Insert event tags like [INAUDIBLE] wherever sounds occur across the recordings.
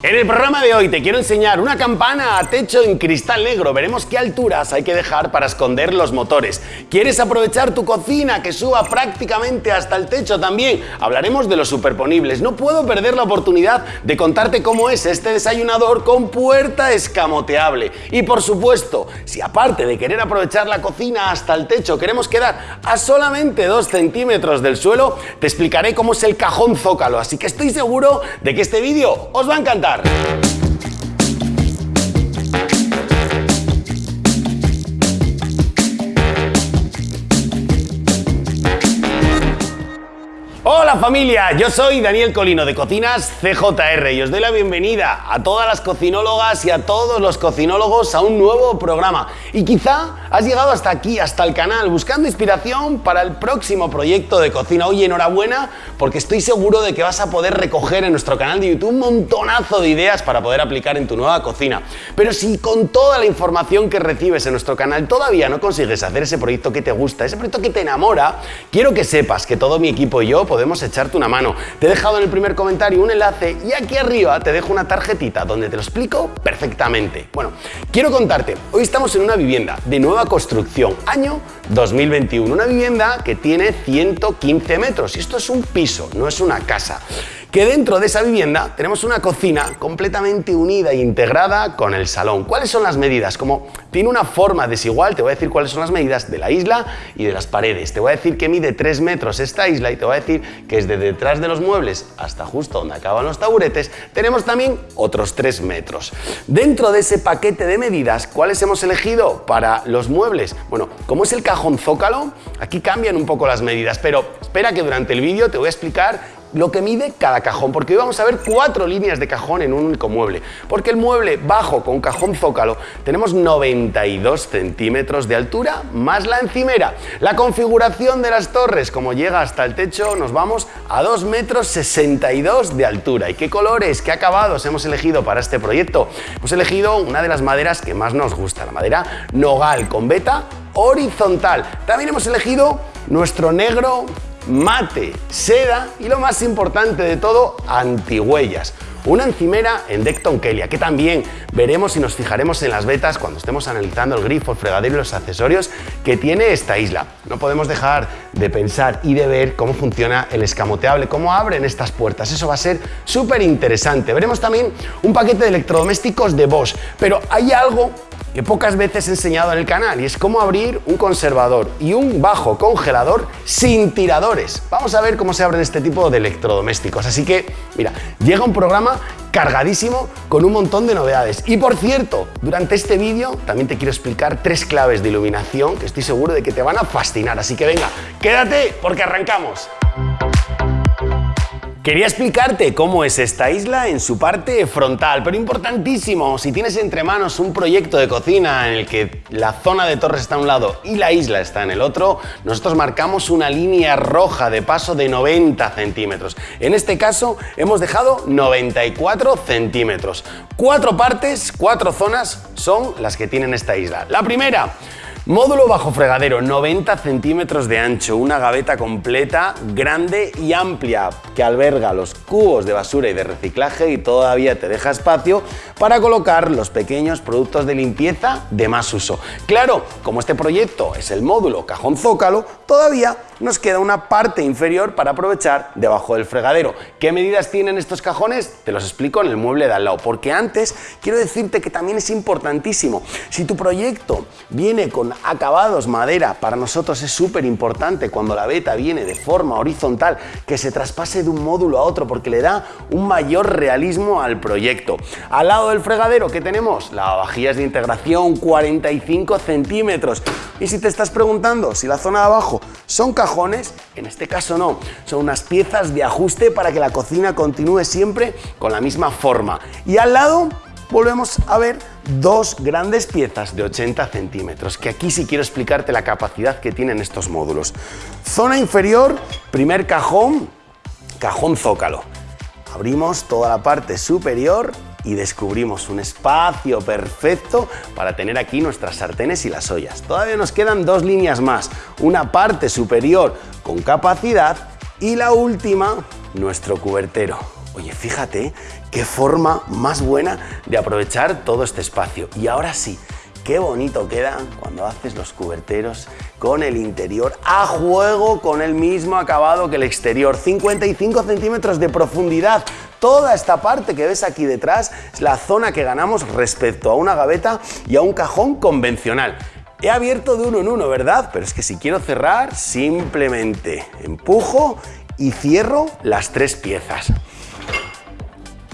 En el programa de hoy te quiero enseñar una campana a techo en cristal negro. Veremos qué alturas hay que dejar para esconder los motores. ¿Quieres aprovechar tu cocina que suba prácticamente hasta el techo también? Hablaremos de los superponibles. No puedo perder la oportunidad de contarte cómo es este desayunador con puerta escamoteable. Y por supuesto, si aparte de querer aprovechar la cocina hasta el techo queremos quedar a solamente 2 centímetros del suelo, te explicaré cómo es el cajón zócalo. Así que estoy seguro de que este vídeo os va a encantar hablar. Hola familia, yo soy Daniel Colino de Cocinas CJR y os doy la bienvenida a todas las cocinólogas y a todos los cocinólogos a un nuevo programa. Y quizá has llegado hasta aquí, hasta el canal, buscando inspiración para el próximo proyecto de cocina. Oye, enhorabuena porque estoy seguro de que vas a poder recoger en nuestro canal de YouTube un montonazo de ideas para poder aplicar en tu nueva cocina. Pero si con toda la información que recibes en nuestro canal todavía no consigues hacer ese proyecto que te gusta, ese proyecto que te enamora, quiero que sepas que todo mi equipo y yo podemos echarte una mano. Te he dejado en el primer comentario un enlace y aquí arriba te dejo una tarjetita donde te lo explico perfectamente. Bueno, quiero contarte, hoy estamos en una vivienda de nueva construcción, año 2021, una vivienda que tiene 115 metros y esto es un piso, no es una casa que dentro de esa vivienda tenemos una cocina completamente unida e integrada con el salón. ¿Cuáles son las medidas? Como tiene una forma desigual, te voy a decir cuáles son las medidas de la isla y de las paredes. Te voy a decir que mide 3 metros esta isla y te voy a decir que desde detrás de los muebles hasta justo donde acaban los taburetes tenemos también otros 3 metros. Dentro de ese paquete de medidas, ¿cuáles hemos elegido para los muebles? Bueno, como es el cajón zócalo, aquí cambian un poco las medidas, pero espera que durante el vídeo te voy a explicar lo que mide cada cajón, porque hoy vamos a ver cuatro líneas de cajón en un único mueble, porque el mueble bajo con cajón zócalo tenemos 92 centímetros de altura más la encimera. La configuración de las torres, como llega hasta el techo, nos vamos a 2 metros 62 de altura. ¿Y qué colores, qué acabados hemos elegido para este proyecto? Hemos elegido una de las maderas que más nos gusta, la madera nogal con veta horizontal. También hemos elegido nuestro negro mate, seda y lo más importante de todo, antihuellas. Una encimera en Decton Kelia, que también veremos y nos fijaremos en las vetas cuando estemos analizando el grifo, el fregadero y los accesorios que tiene esta isla. No podemos dejar de pensar y de ver cómo funciona el escamoteable, cómo abren estas puertas. Eso va a ser súper interesante. Veremos también un paquete de electrodomésticos de Bosch, pero hay algo que pocas veces he enseñado en el canal y es cómo abrir un conservador y un bajo congelador sin tiradores. Vamos a ver cómo se abren este tipo de electrodomésticos. Así que, mira, llega un programa cargadísimo con un montón de novedades. Y por cierto, durante este vídeo también te quiero explicar tres claves de iluminación que estoy seguro de que te van a fascinar. Así que venga, quédate porque arrancamos. Quería explicarte cómo es esta isla en su parte frontal, pero importantísimo, si tienes entre manos un proyecto de cocina en el que la zona de torres está a un lado y la isla está en el otro, nosotros marcamos una línea roja de paso de 90 centímetros. En este caso hemos dejado 94 centímetros. Cuatro partes, cuatro zonas son las que tienen esta isla. La primera, Módulo bajo fregadero, 90 centímetros de ancho, una gaveta completa, grande y amplia, que alberga los cubos de basura y de reciclaje y todavía te deja espacio para colocar los pequeños productos de limpieza de más uso. Claro, como este proyecto es el módulo cajón zócalo, todavía nos queda una parte inferior para aprovechar debajo del fregadero. ¿Qué medidas tienen estos cajones? Te los explico en el mueble de al lado, porque antes quiero decirte que también es importantísimo. Si tu proyecto viene con acabados madera, para nosotros es súper importante cuando la beta viene de forma horizontal que se traspase de un módulo a otro porque le da un mayor realismo al proyecto. Al lado del fregadero, ¿qué tenemos? Lavavajillas de integración 45 centímetros. Y si te estás preguntando si la zona de abajo son cajones, en este caso no, son unas piezas de ajuste para que la cocina continúe siempre con la misma forma. Y al lado volvemos a ver dos grandes piezas de 80 centímetros, que aquí sí quiero explicarte la capacidad que tienen estos módulos. Zona inferior, primer cajón, cajón zócalo. Abrimos toda la parte superior y descubrimos un espacio perfecto para tener aquí nuestras sartenes y las ollas. Todavía nos quedan dos líneas más, una parte superior con capacidad y la última, nuestro cubertero. Oye, fíjate qué forma más buena de aprovechar todo este espacio. Y ahora sí, qué bonito queda cuando haces los cuberteros con el interior a juego con el mismo acabado que el exterior. 55 centímetros de profundidad. Toda esta parte que ves aquí detrás es la zona que ganamos respecto a una gaveta y a un cajón convencional. He abierto de uno en uno, ¿verdad? Pero es que si quiero cerrar, simplemente empujo y cierro las tres piezas.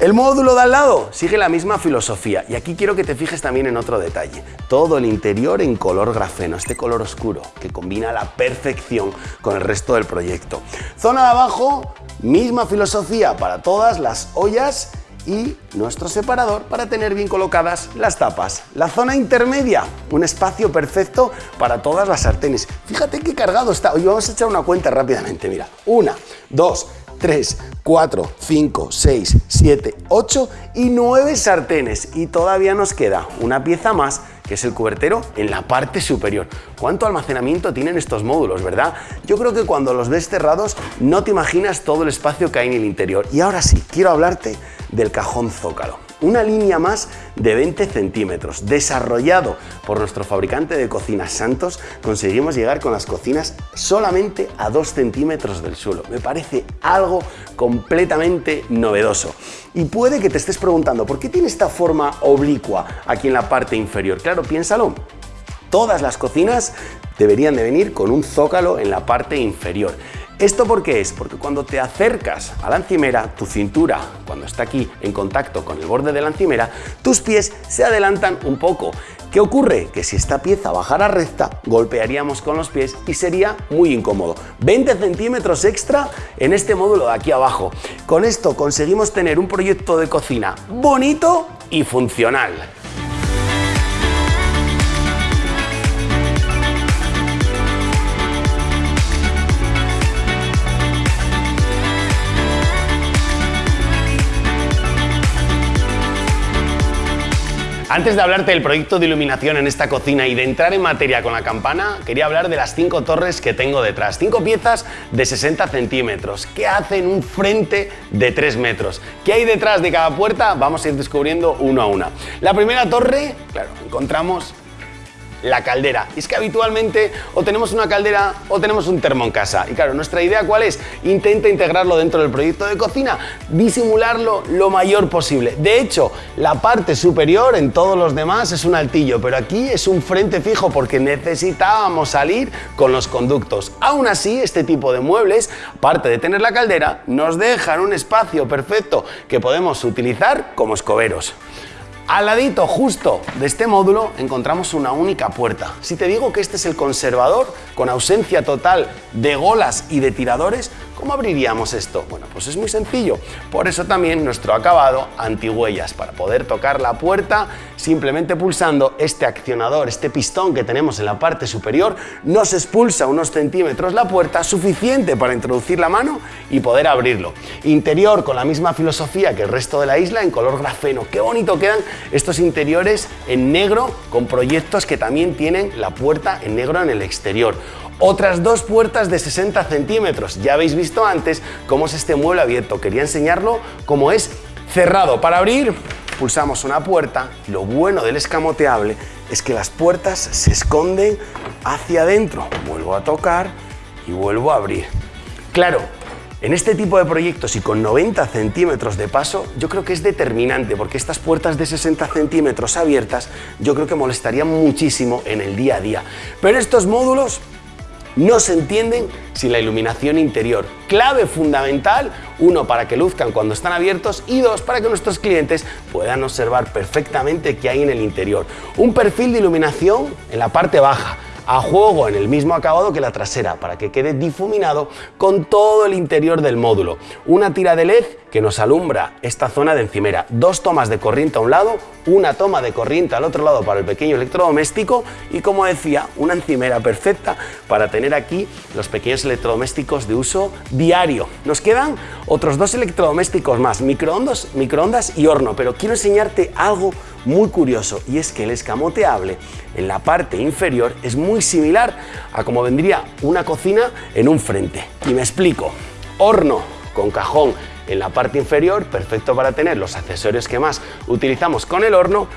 El módulo de al lado sigue la misma filosofía y aquí quiero que te fijes también en otro detalle. Todo el interior en color grafeno, este color oscuro que combina la perfección con el resto del proyecto. Zona de abajo, misma filosofía para todas las ollas y nuestro separador para tener bien colocadas las tapas. La zona intermedia, un espacio perfecto para todas las sartenes. Fíjate qué cargado está. Hoy vamos a echar una cuenta rápidamente. Mira, una, dos, 3, 4, 5, 6, 7, 8 y 9 sartenes. Y todavía nos queda una pieza más que es el cubertero en la parte superior. ¿Cuánto almacenamiento tienen estos módulos, verdad? Yo creo que cuando los ves cerrados no te imaginas todo el espacio que hay en el interior. Y ahora sí, quiero hablarte del cajón zócalo una línea más de 20 centímetros. Desarrollado por nuestro fabricante de cocinas Santos, conseguimos llegar con las cocinas solamente a 2 centímetros del suelo. Me parece algo completamente novedoso. Y puede que te estés preguntando, ¿por qué tiene esta forma oblicua aquí en la parte inferior? Claro, piénsalo. Todas las cocinas deberían de venir con un zócalo en la parte inferior. ¿Esto por qué es? Porque cuando te acercas a la encimera, tu cintura, cuando está aquí en contacto con el borde de la encimera, tus pies se adelantan un poco. ¿Qué ocurre? Que si esta pieza bajara recta, golpearíamos con los pies y sería muy incómodo. 20 centímetros extra en este módulo de aquí abajo. Con esto conseguimos tener un proyecto de cocina bonito y funcional. Antes de hablarte del proyecto de iluminación en esta cocina y de entrar en materia con la campana, quería hablar de las cinco torres que tengo detrás. Cinco piezas de 60 centímetros que hacen un frente de 3 metros. ¿Qué hay detrás de cada puerta? Vamos a ir descubriendo uno a una. La primera torre, claro, encontramos la caldera. Y es que habitualmente o tenemos una caldera o tenemos un termo en casa. Y claro, nuestra idea cuál es? Intenta integrarlo dentro del proyecto de cocina, disimularlo lo mayor posible. De hecho, la parte superior en todos los demás es un altillo, pero aquí es un frente fijo porque necesitábamos salir con los conductos. Aún así, este tipo de muebles, aparte de tener la caldera, nos dejan un espacio perfecto que podemos utilizar como escoberos. Al ladito justo de este módulo encontramos una única puerta. Si te digo que este es el conservador, con ausencia total de golas y de tiradores, ¿Cómo abriríamos esto? Bueno, pues es muy sencillo. Por eso también nuestro acabado antihuellas, para poder tocar la puerta simplemente pulsando este accionador, este pistón que tenemos en la parte superior, nos expulsa unos centímetros la puerta, suficiente para introducir la mano y poder abrirlo. Interior con la misma filosofía que el resto de la isla, en color grafeno. Qué bonito quedan estos interiores en negro con proyectos que también tienen la puerta en negro en el exterior otras dos puertas de 60 centímetros. Ya habéis visto antes cómo es este mueble abierto. Quería enseñarlo cómo es cerrado. Para abrir, pulsamos una puerta. Lo bueno del escamoteable es que las puertas se esconden hacia adentro. Vuelvo a tocar y vuelvo a abrir. Claro, en este tipo de proyectos y con 90 centímetros de paso, yo creo que es determinante porque estas puertas de 60 centímetros abiertas yo creo que molestarían muchísimo en el día a día. Pero estos módulos no se entienden sin la iluminación interior. Clave fundamental, uno, para que luzcan cuando están abiertos y dos, para que nuestros clientes puedan observar perfectamente qué hay en el interior. Un perfil de iluminación en la parte baja, a juego en el mismo acabado que la trasera para que quede difuminado con todo el interior del módulo. Una tira de LED que nos alumbra esta zona de encimera. Dos tomas de corriente a un lado, una toma de corriente al otro lado para el pequeño electrodoméstico y como decía, una encimera perfecta para tener aquí los pequeños electrodomésticos de uso diario. Nos quedan otros dos electrodomésticos más, microondas, microondas y horno, pero quiero enseñarte algo muy curioso y es que el escamoteable en la parte inferior es muy similar a como vendría una cocina en un frente. Y me explico, horno con cajón en la parte inferior, perfecto para tener los accesorios que más utilizamos con el horno,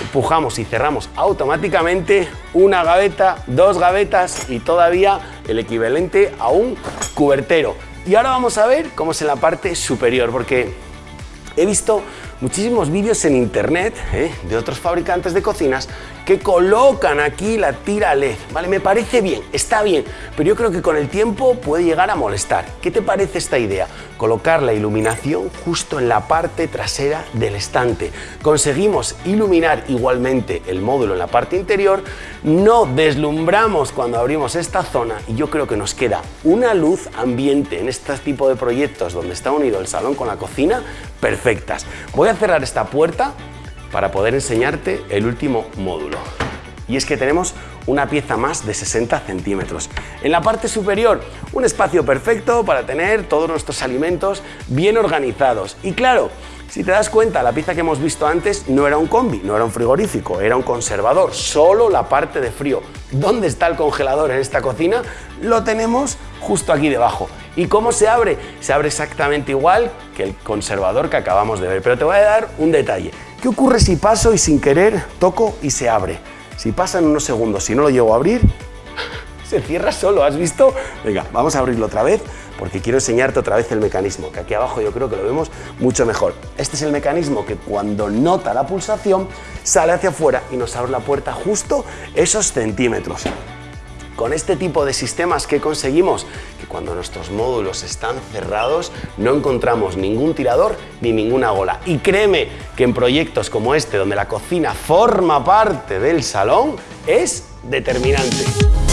empujamos y cerramos automáticamente una gaveta, dos gavetas y todavía el equivalente a un cubertero. Y ahora vamos a ver cómo es en la parte superior, porque he visto muchísimos vídeos en internet ¿eh? de otros fabricantes de cocinas que colocan aquí la tira LED, ¿vale? Me parece bien, está bien, pero yo creo que con el tiempo puede llegar a molestar. ¿Qué te parece esta idea? Colocar la iluminación justo en la parte trasera del estante. Conseguimos iluminar igualmente el módulo en la parte interior, no deslumbramos cuando abrimos esta zona y yo creo que nos queda una luz ambiente en este tipo de proyectos donde está unido el salón con la cocina perfectas. Voy a cerrar esta puerta para poder enseñarte el último módulo. Y es que tenemos una pieza más de 60 centímetros. En la parte superior, un espacio perfecto para tener todos nuestros alimentos bien organizados. Y claro, si te das cuenta, la pieza que hemos visto antes no era un combi, no era un frigorífico, era un conservador, solo la parte de frío. ¿Dónde está el congelador en esta cocina? Lo tenemos justo aquí debajo. ¿Y cómo se abre? Se abre exactamente igual que el conservador que acabamos de ver, pero te voy a dar un detalle. ¿Qué ocurre si paso y sin querer toco y se abre? Si pasan unos segundos, si no lo llego a abrir, [LAUGHS] se cierra solo, ¿has visto? Venga, vamos a abrirlo otra vez porque quiero enseñarte otra vez el mecanismo, que aquí abajo yo creo que lo vemos mucho mejor. Este es el mecanismo que cuando nota la pulsación sale hacia afuera y nos abre la puerta justo esos centímetros. Con este tipo de sistemas que conseguimos, cuando nuestros módulos están cerrados no encontramos ningún tirador ni ninguna gola. Y créeme que en proyectos como este, donde la cocina forma parte del salón, es determinante.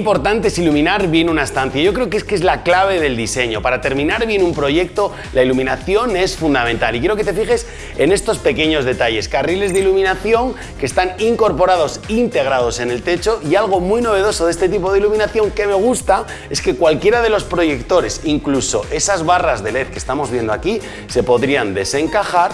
Importante es iluminar bien una estancia. Yo creo que es que es la clave del diseño. Para terminar bien un proyecto, la iluminación es fundamental. Y quiero que te fijes en estos pequeños detalles. Carriles de iluminación que están incorporados, integrados en el techo. Y algo muy novedoso de este tipo de iluminación que me gusta es que cualquiera de los proyectores, incluso esas barras de LED que estamos viendo aquí, se podrían desencajar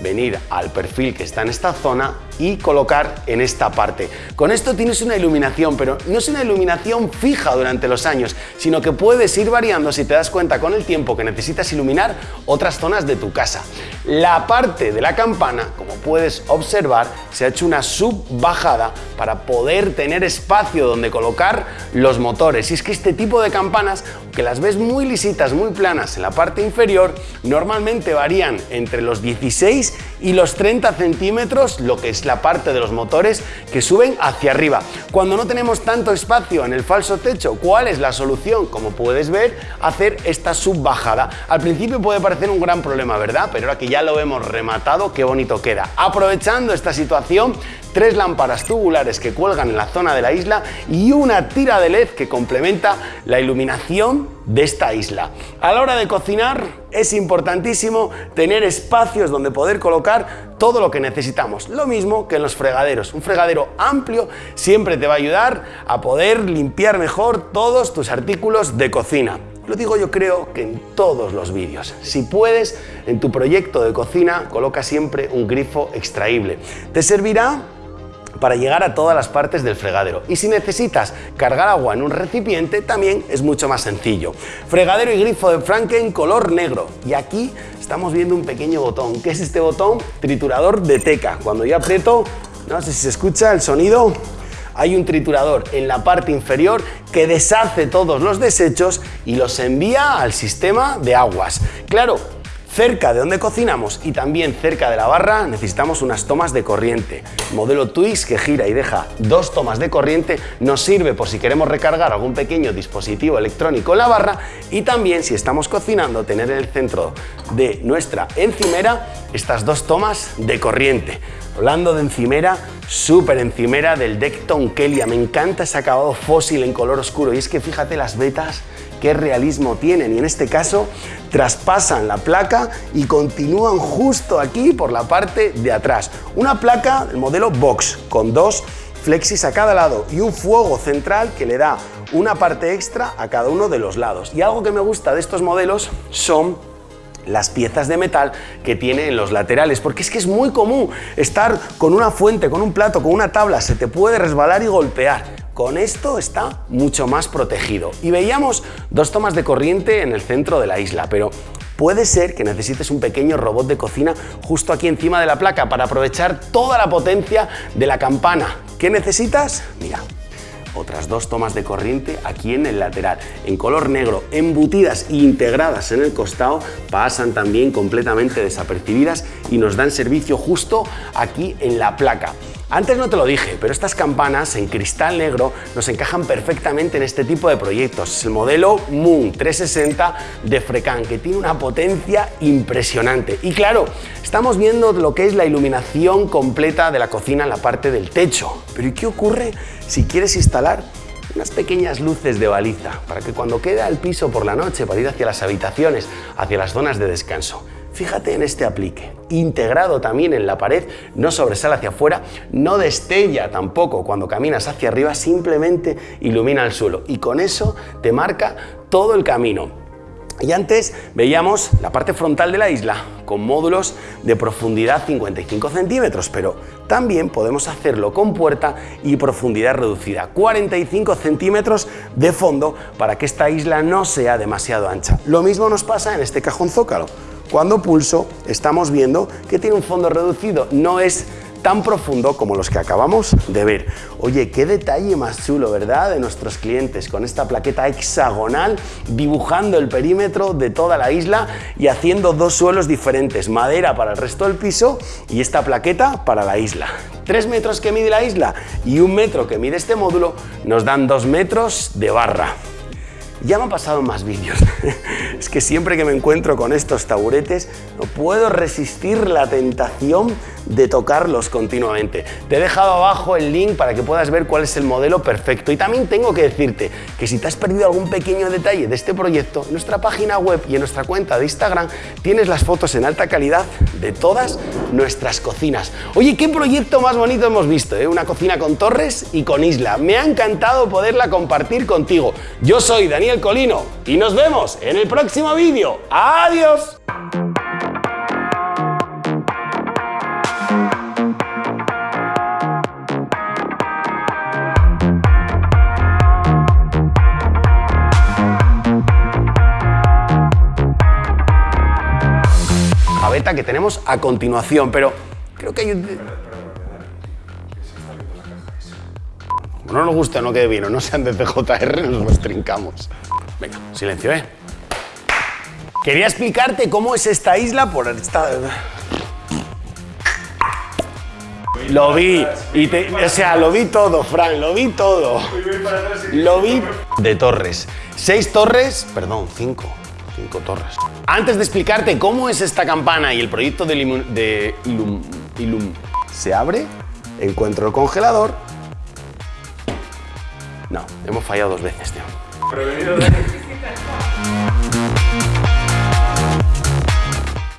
venir al perfil que está en esta zona y colocar en esta parte. Con esto tienes una iluminación, pero no es una iluminación fija durante los años, sino que puedes ir variando si te das cuenta con el tiempo que necesitas iluminar otras zonas de tu casa. La parte de la campana, como puedes observar, se ha hecho una subbajada para poder tener espacio donde colocar los motores. Y es que este tipo de campanas, que las ves muy lisitas, muy planas en la parte inferior, normalmente varían entre los 16 y los 30 centímetros, lo que es la parte de los motores que suben hacia arriba. Cuando no tenemos tanto espacio en el falso techo, ¿cuál es la solución? Como puedes ver, hacer esta subbajada. Al principio puede parecer un gran problema, ¿verdad? Pero ahora que ya lo hemos rematado, qué bonito queda. Aprovechando esta situación, tres lámparas tubulares que cuelgan en la zona de la isla y una tira de LED que complementa la iluminación de esta isla. A la hora de cocinar es importantísimo tener espacios donde poder colocar todo lo que necesitamos. Lo mismo que en los fregaderos. Un fregadero amplio siempre te va a ayudar a poder limpiar mejor todos tus artículos de cocina. Lo digo yo creo que en todos los vídeos. Si puedes, en tu proyecto de cocina coloca siempre un grifo extraíble. Te servirá para llegar a todas las partes del fregadero. Y si necesitas cargar agua en un recipiente, también es mucho más sencillo. Fregadero y grifo de Franken color negro. Y aquí estamos viendo un pequeño botón. ¿Qué es este botón? Triturador de teca. Cuando yo aprieto, no sé si se escucha el sonido, hay un triturador en la parte inferior que deshace todos los desechos y los envía al sistema de aguas. Claro, Cerca de donde cocinamos y también cerca de la barra necesitamos unas tomas de corriente. modelo Twix que gira y deja dos tomas de corriente nos sirve por si queremos recargar algún pequeño dispositivo electrónico en la barra y también si estamos cocinando tener en el centro de nuestra encimera estas dos tomas de corriente. Hablando de encimera, súper encimera del Decton Kelia. Me encanta ese acabado fósil en color oscuro. Y es que fíjate las vetas, qué realismo tienen. Y en este caso traspasan la placa y continúan justo aquí por la parte de atrás. Una placa del modelo Box con dos flexis a cada lado y un fuego central que le da una parte extra a cada uno de los lados. Y algo que me gusta de estos modelos son las piezas de metal que tiene en los laterales, porque es que es muy común estar con una fuente, con un plato, con una tabla, se te puede resbalar y golpear. Con esto está mucho más protegido. Y veíamos dos tomas de corriente en el centro de la isla, pero puede ser que necesites un pequeño robot de cocina justo aquí encima de la placa para aprovechar toda la potencia de la campana. ¿Qué necesitas? Mira, otras dos tomas de corriente aquí en el lateral, en color negro, embutidas e integradas en el costado, pasan también completamente desapercibidas y nos dan servicio justo aquí en la placa. Antes no te lo dije, pero estas campanas en cristal negro nos encajan perfectamente en este tipo de proyectos. Es el modelo Moon 360 de Frecan, que tiene una potencia impresionante. Y claro, estamos viendo lo que es la iluminación completa de la cocina en la parte del techo. Pero ¿y qué ocurre si quieres instalar unas pequeñas luces de baliza para que cuando queda el piso por la noche para ir hacia las habitaciones, hacia las zonas de descanso, Fíjate en este aplique, integrado también en la pared, no sobresale hacia afuera, no destella tampoco cuando caminas hacia arriba, simplemente ilumina el suelo y con eso te marca todo el camino. Y antes veíamos la parte frontal de la isla con módulos de profundidad 55 centímetros, pero también podemos hacerlo con puerta y profundidad reducida, 45 centímetros de fondo para que esta isla no sea demasiado ancha. Lo mismo nos pasa en este cajón zócalo. Cuando pulso estamos viendo que tiene un fondo reducido, no es tan profundo como los que acabamos de ver. Oye, qué detalle más chulo, ¿verdad? De nuestros clientes con esta plaqueta hexagonal dibujando el perímetro de toda la isla y haciendo dos suelos diferentes, madera para el resto del piso y esta plaqueta para la isla. Tres metros que mide la isla y un metro que mide este módulo nos dan dos metros de barra. Ya me ha pasado más vídeos. [LAUGHS] es que siempre que me encuentro con estos taburetes no puedo resistir la tentación de tocarlos continuamente. Te he dejado abajo el link para que puedas ver cuál es el modelo perfecto. Y también tengo que decirte que si te has perdido algún pequeño detalle de este proyecto, en nuestra página web y en nuestra cuenta de Instagram tienes las fotos en alta calidad de todas nuestras cocinas. Oye, qué proyecto más bonito hemos visto, ¿eh? Una cocina con torres y con isla. Me ha encantado poderla compartir contigo. Yo soy Daniel Colino y nos vemos en el próximo vídeo. ¡Adiós! que tenemos a continuación, pero creo que hay un... No nos gusta, no quede bien o no sean de CJR, [LAUGHS] nos los trincamos. Venga, silencio, ¿eh? Quería explicarte cómo es esta isla por esta... Lo vi, y o sea, lo vi todo, Fran, lo vi todo. Lo vi de torres. Seis torres, perdón, cinco. Cinco torres. Antes de explicarte cómo es esta campana y el proyecto de, Ilum se abre, encuentro el congelador. No, hemos fallado dos veces, tío.